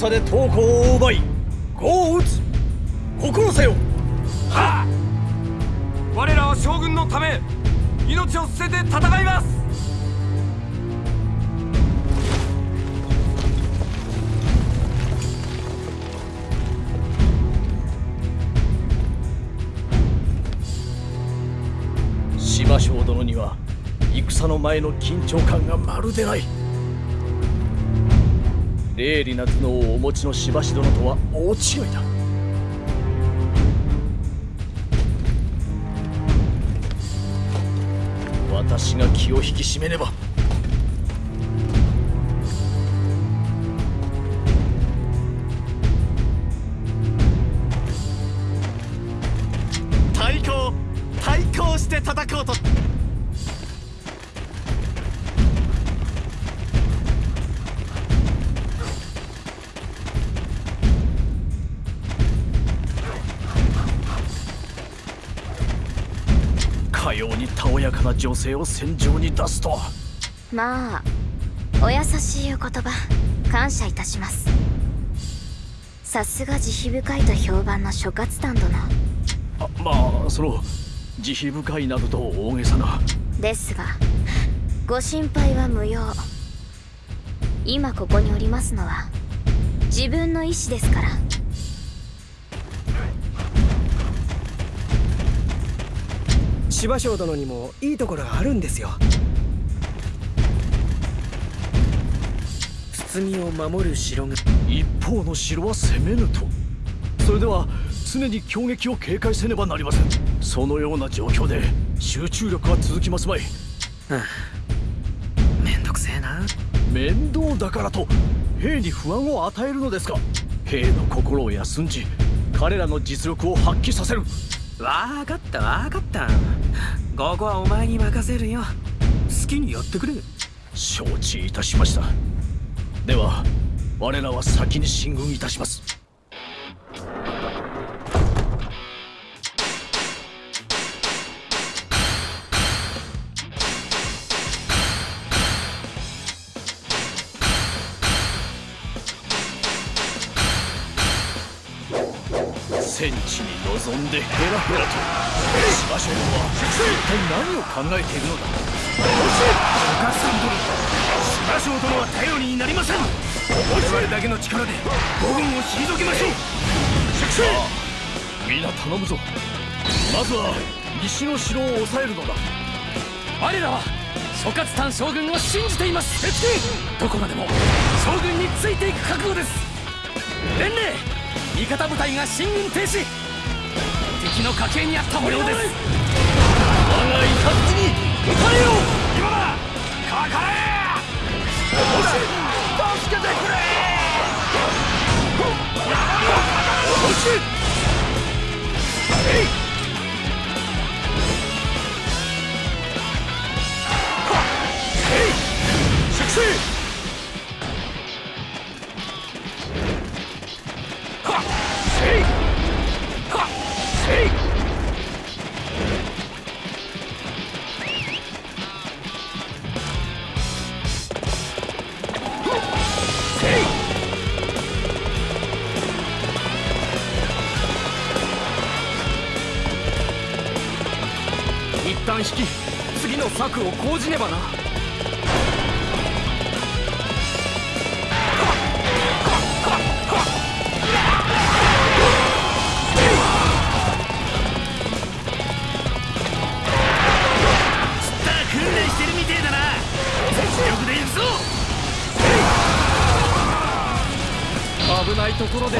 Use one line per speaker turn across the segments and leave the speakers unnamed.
の戦で刀工を奪い呉を討つ心せよ
はあ我らは将軍のため命を捨てて戦います。
芝生殿には戦の前の緊張感がまるでない鋭利な頭脳をお持ちのしばし殿とは大違いだ。私が気を引き締めねば。かな女性を戦場に出すと。は
まあお優しいお言葉感謝いたします。さすが慈悲深いと評判の諸葛丹殿。
あまあその慈悲深いなどと大げさな。
ですがご心配は無用。今ここにおりますのは自分の意志ですから
芝生殿にもいいところがあるんですよ。包みを守る城が。
一方の城は攻めぬと。それでは常に攻撃を警戒せねばなりません。そのような状況で集中力は続きますまい。
めんどくせえな。
面倒だからと兵に不安を与えるのですか。兵の心を休んじ彼らの実力を発揮させる
わかったわかった。ここはお前に任せるよ。好きにやってくれ。
承知いたしました。では我らは先に進軍いたします。戦地に臨んでヘラヘラと芝生は一体何を考えているのだ
お母さん殿芝生殿は頼りになりませ。ん我々だけの力で五軍を退けましょう
さあ皆頼むぞまずは西の城を抑えるのだ
我らは諸葛丹将軍を信じていますどこまでも将軍についていく覚悟です伝令味方部隊が進軍停止。敵の家系にあった模様です。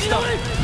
し
た。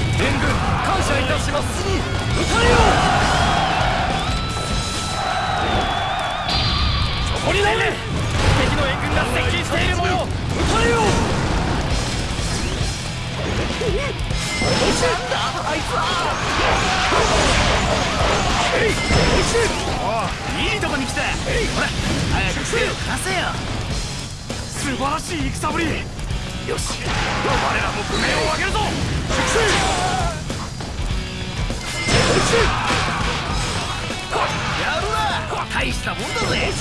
やるな大したもんだぜ。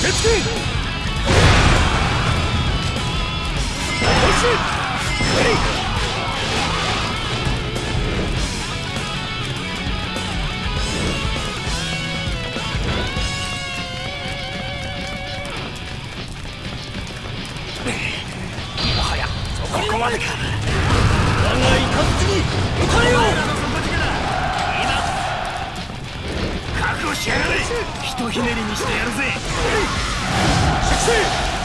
粛清
ひねりにしてやるぜ。取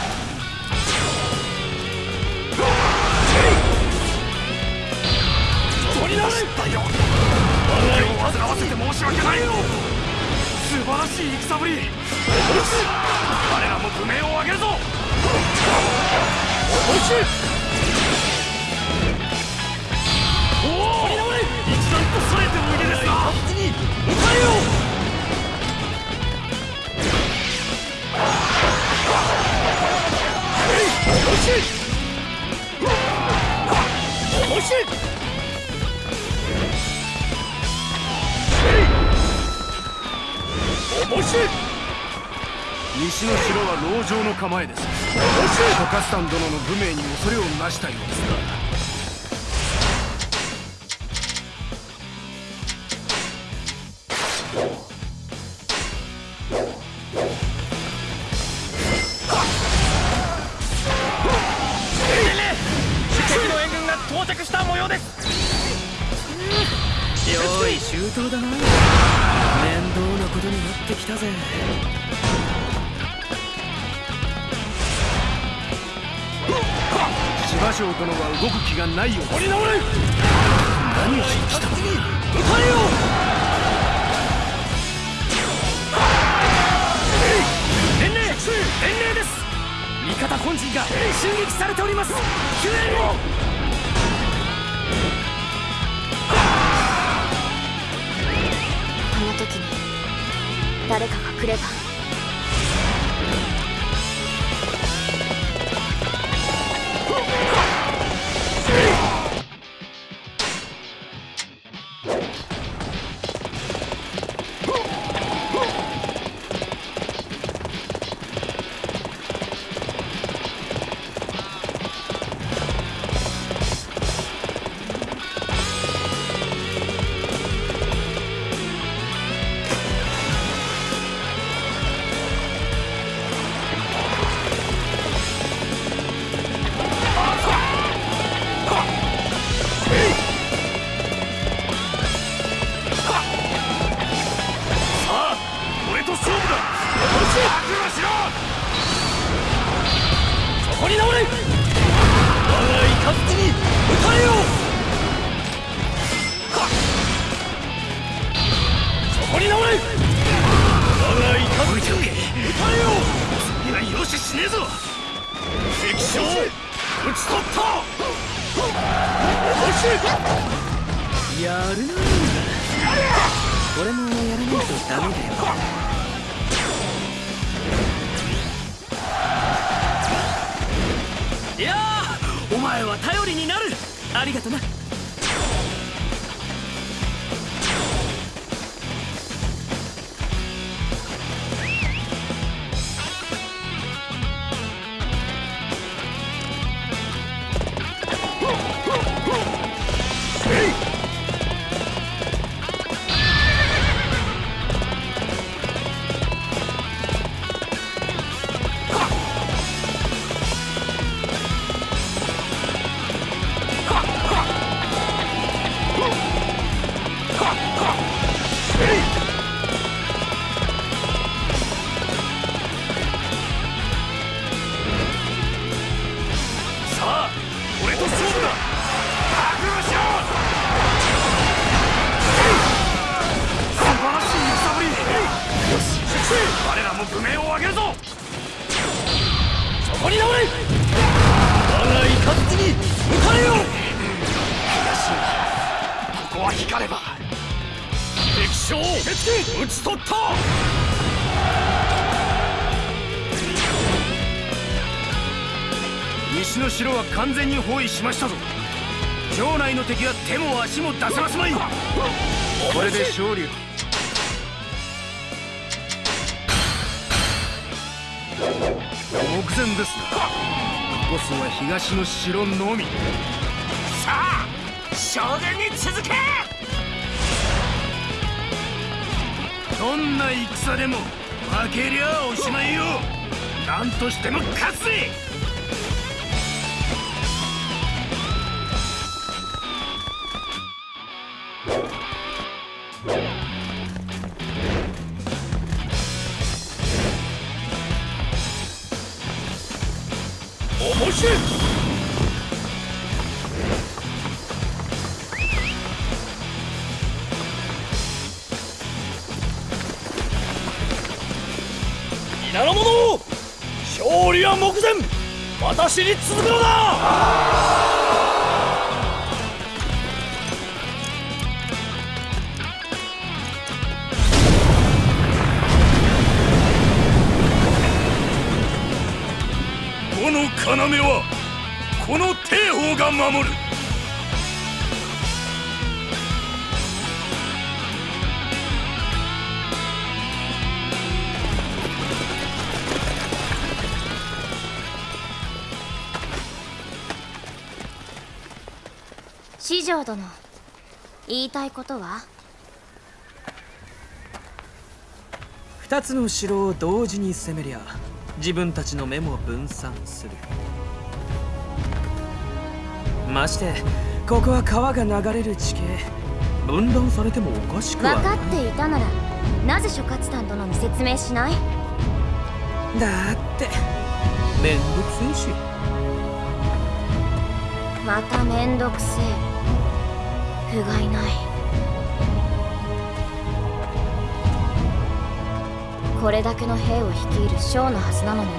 西の城は籠城の構えです。トカスタン殿の武名に恐れをなしたようですが。殿は動く気がないようです。取り直れ！何をしに来た撃たれよ！
伝令伝令です！味方本陣が襲撃されております。救援を！
あの時に誰かが来れば
そこに直れ。
我が雷に撃たれよ。
そこに直れ。
我が雷に撃たれよ。いやよし死ねえぞ。敵将討ち取った。
やるな。俺もやらないとダメだよ。
いやお前は頼りになる。ありがとな。
は光れば敵将討ち取った。西の城は完全に包囲しましたぞ。城内の敵は手も足も出せますまい。これで勝利目前ですな。残すは東の城のみ。
将軍に続け！
どんな戦でも負けりゃおしまいよ！何としても勝つぜ！面白い。私に続くのだこの要はこの帝王が守る。
四条殿。言いたいことは？
二つの城を同時に攻めりゃ自分たちの目も分散する。ましてここは川が流れる地形分断されてもおかしく
分
はない。
かっていたならなぜ諸葛丹殿に説明しない？
だってめんどくせえし。
まためんどくせえ不甲斐ない。これだけの兵を率いる将のはずなのにね。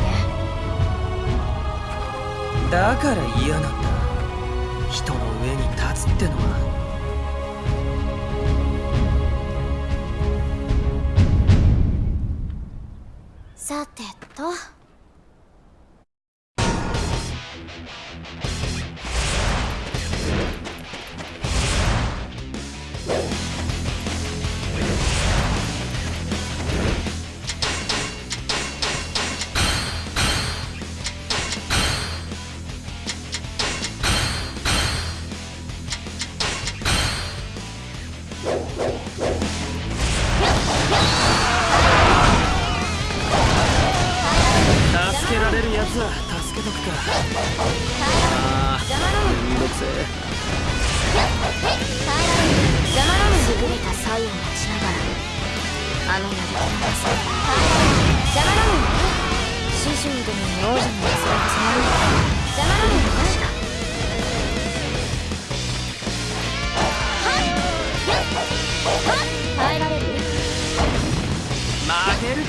だから嫌なんだ。人の上に立つってのは。
さてと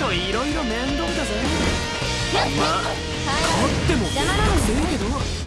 といろいろ面倒だぜ。まあ勝っても
邪魔なの
くせえけど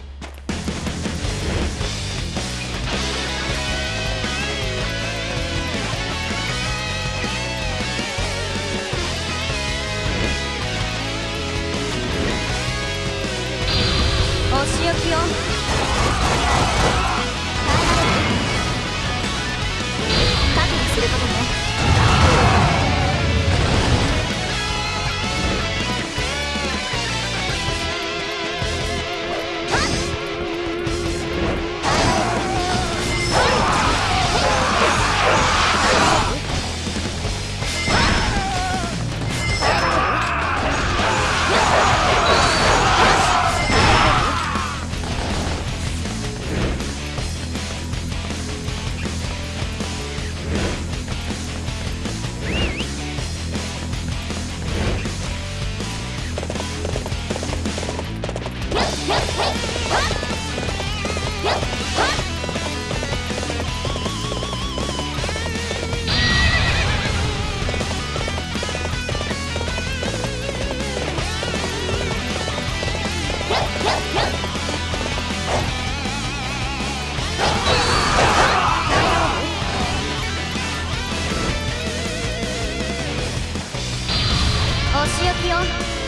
お仕置き
を。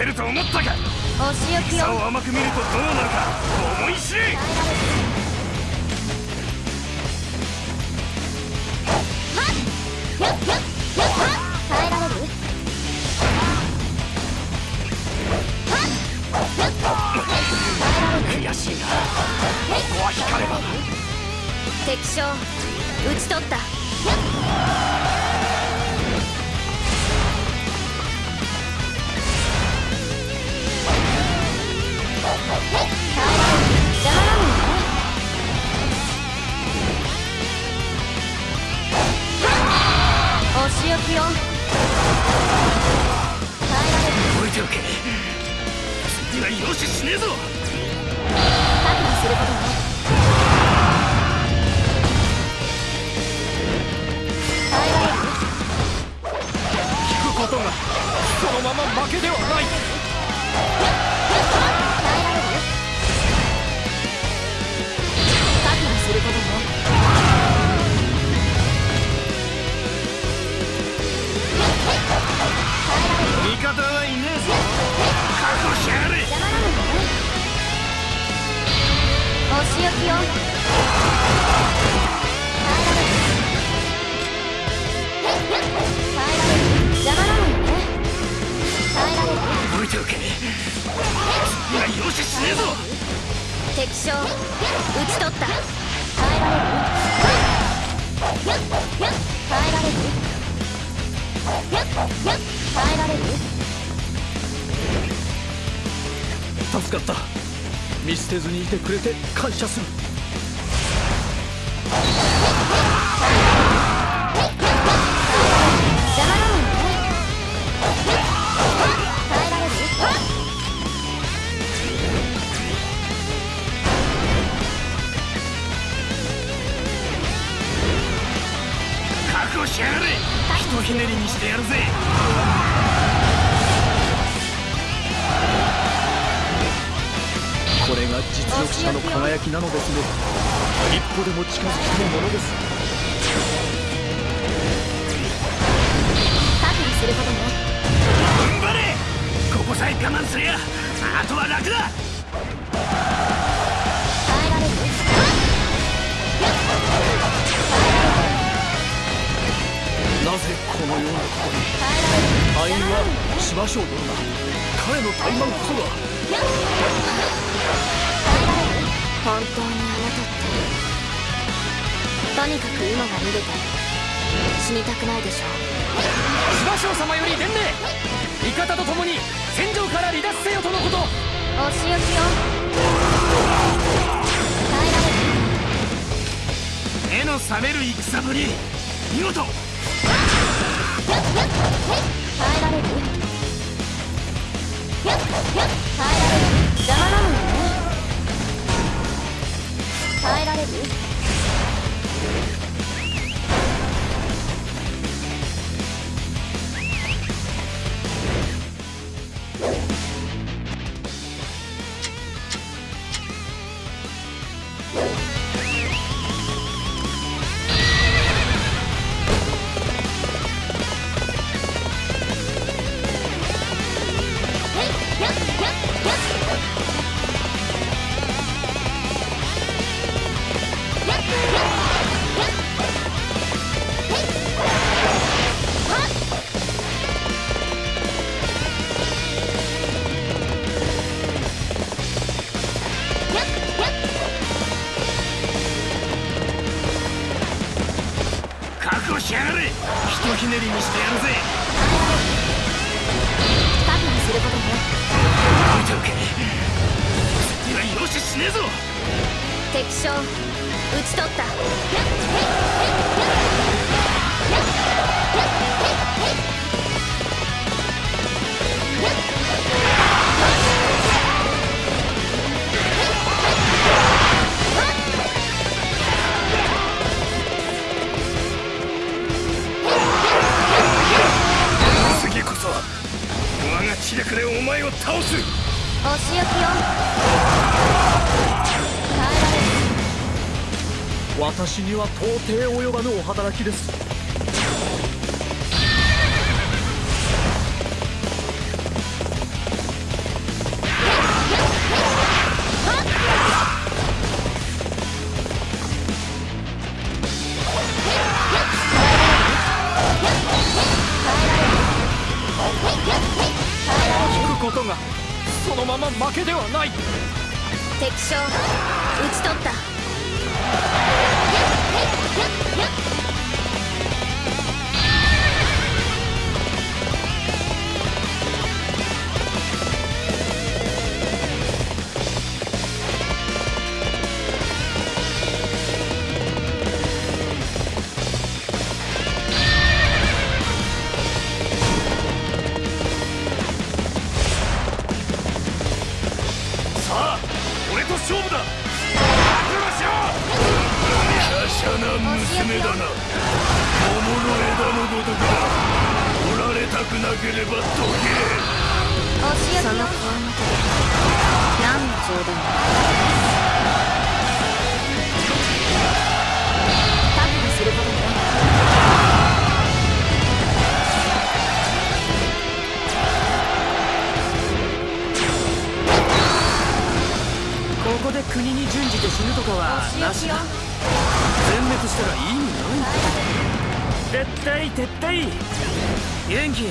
人で勝てると思ったか。
お仕置き
差
を
を甘く見るとどうなるか。思い知れ
耐えられる
悔しいなここは光れば
敵将討ち取ったお仕置きを耐えられる
覚えておけ次は容赦しねえぞ
覚悟することね耐えられる
聞くことがそのまま負けではない
方はいねえぞ覚悟しやがれ
邪魔なのよお仕置きを耐えられる耐えられる邪魔なのよね耐えられる
覚えておけ次は容赦しねえぞ
敵将討ち取った。耐えられる
助かった。見捨てずにいてくれて感謝する。
なの
ですね。一歩でも近づきたいものです。
することね。
踏ん張れ。ここさえ我慢すりゃあとは楽だ。
耐えられる。
なぜこのようなことに敗因はしましょう殿が彼の怠慢こそが
本当にあなた。ってとにかく今が逃げて死にたくないでしょ。
う芝生様より伝令。味方と共に戦場から離脱せよとのこと。
お仕置きを耐えられる。
目の覚める戦ぶり見事
耐えられる。耐えられる。邪魔なのよね耐えられる
覚悟しやがれ。ひとひねりにしてやるぜ。
覚悟することね。
覚えておけ。次は容赦しねえぞ。
敵将討ち取った
隊を倒す。
お仕置きよ耐えられる。
私には到底及ばぬお働きです
な
娘だな。桃の枝のごとくだ折られたくなければどけ
その顔の手で何の冗談だ。覚悟することね
ここで国に準じて死ぬとかはなしだ。滅したら意味ない撤退撤退。元気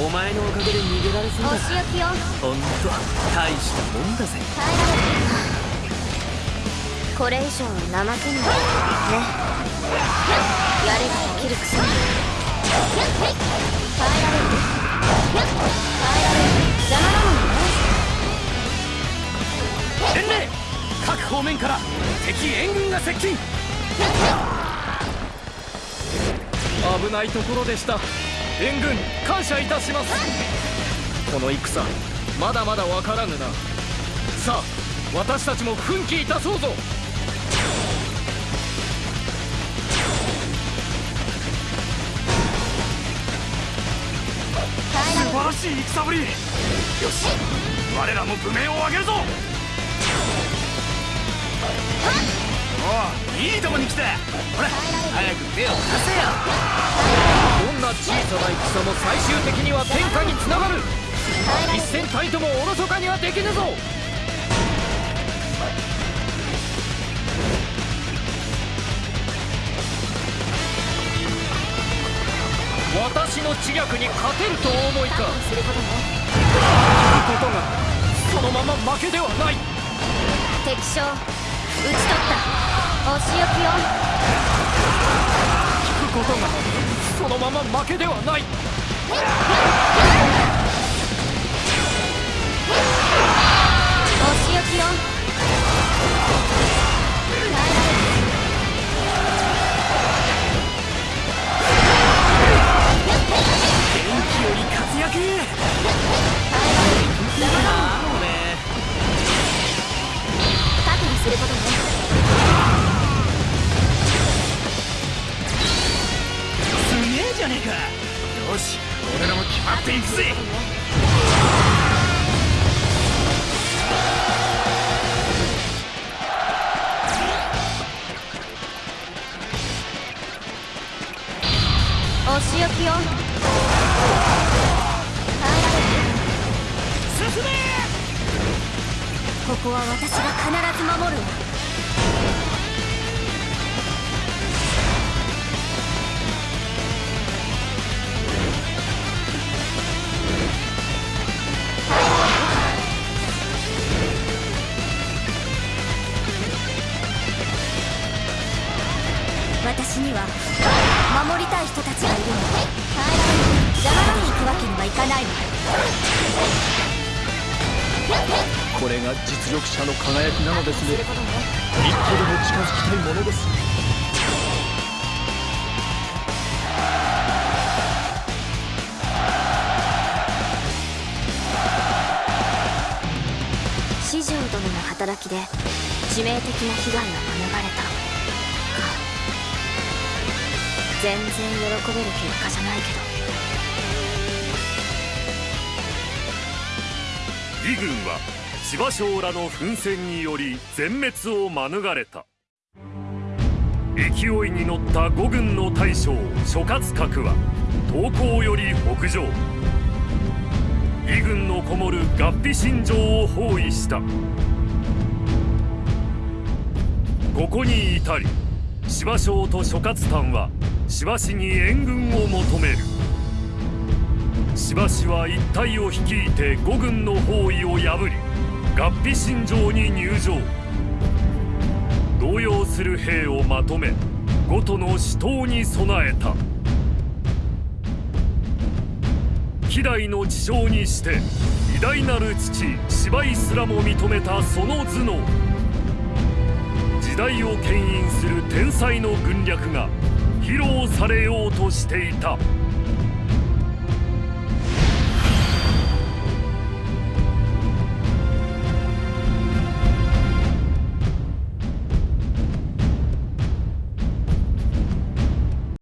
お前のおかげで逃げられそうだ。
お仕置きよ。
ほんと大したもんだぜ。
耐えられるこれ以上は怠けない。ねやればできるくせに耐えられ。る耐えられ。る邪魔なのよね
伝令各方面から敵援軍が接近
危ないところでした。援軍感謝いたします。この戦まだまだわからぬな。さあ私たちも奮起いたそうぞ。
素晴らしい戦ぶり。よし。我らも武名を上げるぞおういいとこに来たほら早く手を貸せよ。
どんな小さな戦も最終的には天下につながる。一戦たりともおろそかにはできぬぞ。私の知略に勝てるとお思いか。
すること
がそのまま負けではない。
敵将討ち取ったお仕置きよ。
聞くことがそのまま負けではない。
お仕置きよ。耐えられる。
元気より活躍
することね
っていくぜ。
お仕置きよ耐えられる
進め
ここは私が必ず守る。わ
これが実力者の輝きなのです
ね。
一歩でも近づきたいものです。
四条殿の働きで致命的な被害は免れた。か全然喜べる結果じゃないけど。
魏軍は芝生らの奮戦により全滅を免れた。勢いに乗った五軍の大将諸葛閣は東高より北上。魏軍のこもる合皮新城を包囲した。ここに至り芝生と諸葛丹は芝氏に援軍を求める。芝氏は一帯を率いて五軍の包囲を破り合皮新城に入城動揺する兵をまとめ五都の死闘に備えた。希代の事情にして偉大なる父芝居すらも認めたその頭脳。時代を牽引する天才の軍略が披露されようとしていた。